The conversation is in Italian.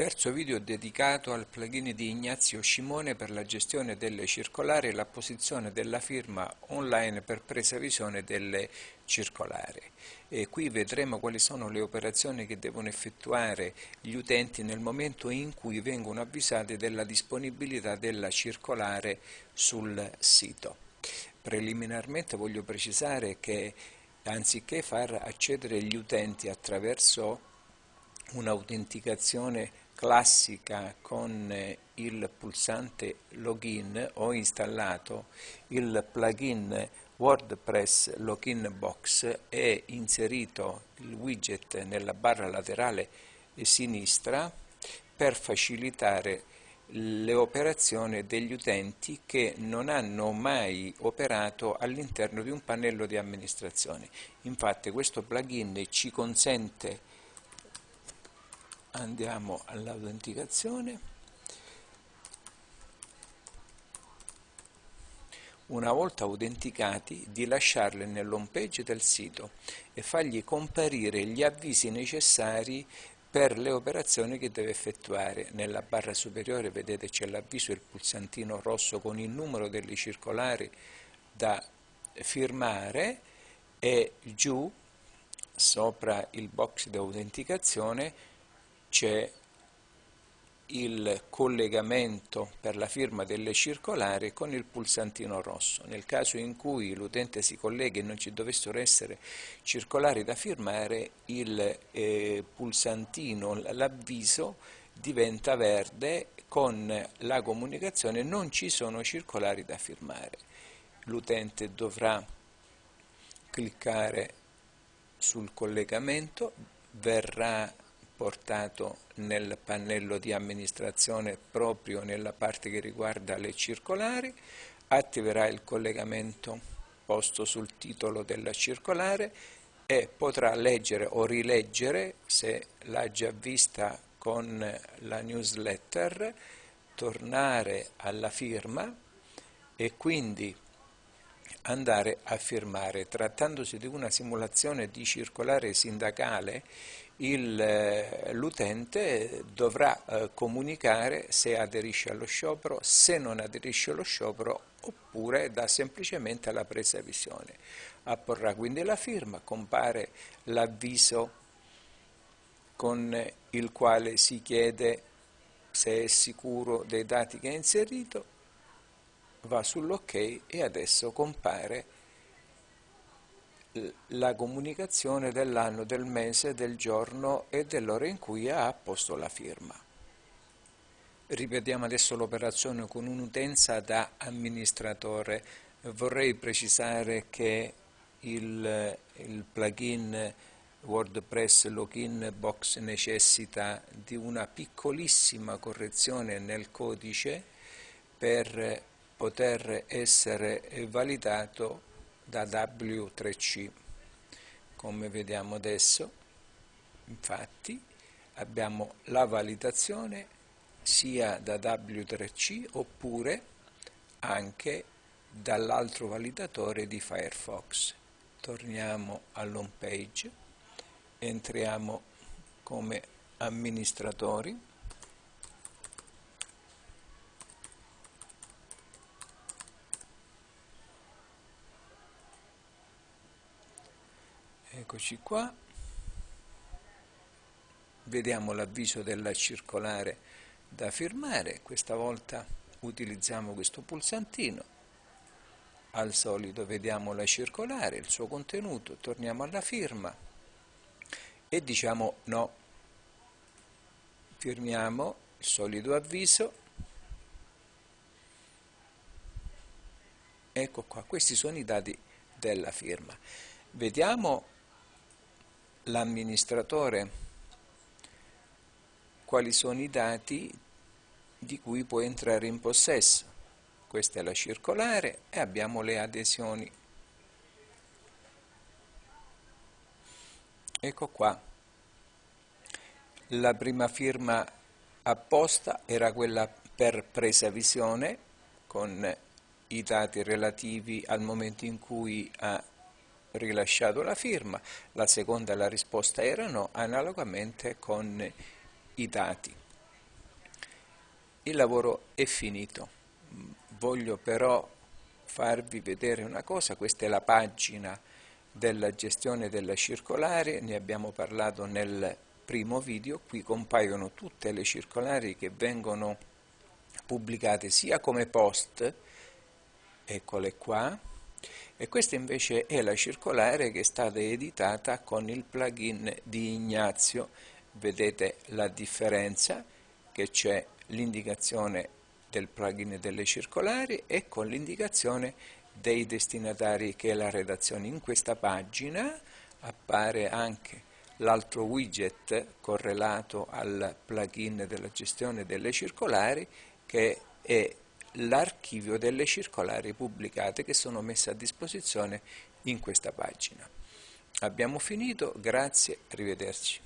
Terzo video dedicato al plugin di Ignazio Scimone per la gestione delle circolari e la posizione della firma online per presa visione delle circolari. E qui vedremo quali sono le operazioni che devono effettuare gli utenti nel momento in cui vengono avvisati della disponibilità della circolare sul sito. Preliminarmente voglio precisare che anziché far accedere gli utenti attraverso un'autenticazione classica con il pulsante login ho installato il plugin WordPress Login Box e inserito il widget nella barra laterale sinistra per facilitare le operazioni degli utenti che non hanno mai operato all'interno di un pannello di amministrazione. Infatti questo plugin ci consente andiamo all'autenticazione una volta autenticati di lasciarle nell'home page del sito e fargli comparire gli avvisi necessari per le operazioni che deve effettuare. Nella barra superiore vedete c'è l'avviso e il pulsantino rosso con il numero delle circolari da firmare e giù sopra il box di autenticazione c'è il collegamento per la firma delle circolari con il pulsantino rosso. Nel caso in cui l'utente si colleghi e non ci dovessero essere circolari da firmare, il eh, pulsantino, l'avviso diventa verde con la comunicazione non ci sono circolari da firmare. L'utente dovrà cliccare sul collegamento, verrà portato nel pannello di amministrazione proprio nella parte che riguarda le circolari, attiverà il collegamento posto sul titolo della circolare e potrà leggere o rileggere, se l'ha già vista con la newsletter, tornare alla firma e quindi andare a firmare. Trattandosi di una simulazione di circolare sindacale, eh, l'utente dovrà eh, comunicare se aderisce allo sciopero, se non aderisce allo sciopero oppure dà semplicemente la presa visione. Apporrà quindi la firma, compare l'avviso con il quale si chiede se è sicuro dei dati che ha inserito, va sull'ok e adesso compare la comunicazione dell'anno, del mese, del giorno e dell'ora in cui ha apposto la firma. Ripetiamo adesso l'operazione con un'utenza da amministratore. Vorrei precisare che il, il plugin WordPress Login Box necessita di una piccolissima correzione nel codice per poter essere validato da W3C. Come vediamo adesso, infatti, abbiamo la validazione sia da W3C oppure anche dall'altro validatore di Firefox. Torniamo all'home page, entriamo come amministratori eccoci qua. Vediamo l'avviso della circolare da firmare. Questa volta utilizziamo questo pulsantino. Al solito vediamo la circolare il suo contenuto torniamo alla firma e diciamo no. Firmiamo il solito avviso. Ecco qua questi sono i dati della firma. Vediamo l'amministratore quali sono i dati di cui può entrare in possesso. Questa è la circolare e abbiamo le adesioni. Ecco qua. La prima firma apposta era quella per presa visione con i dati relativi al momento in cui ha rilasciato la firma, la seconda la risposta erano analogamente con i dati. il lavoro è finito. Voglio però farvi vedere una cosa, questa è la pagina della gestione della circolare, ne abbiamo parlato nel primo video, qui compaiono tutte le circolari che vengono pubblicate sia come post, eccole qua, e questa invece è la circolare che è stata editata con il plugin di Ignazio, vedete la differenza che c'è l'indicazione del plugin delle circolari e con l'indicazione dei destinatari che è la redazione. In questa pagina appare anche l'altro widget correlato al plugin della gestione delle circolari che è l'archivio delle circolari pubblicate che sono messe a disposizione in questa pagina. Abbiamo finito, grazie, arrivederci.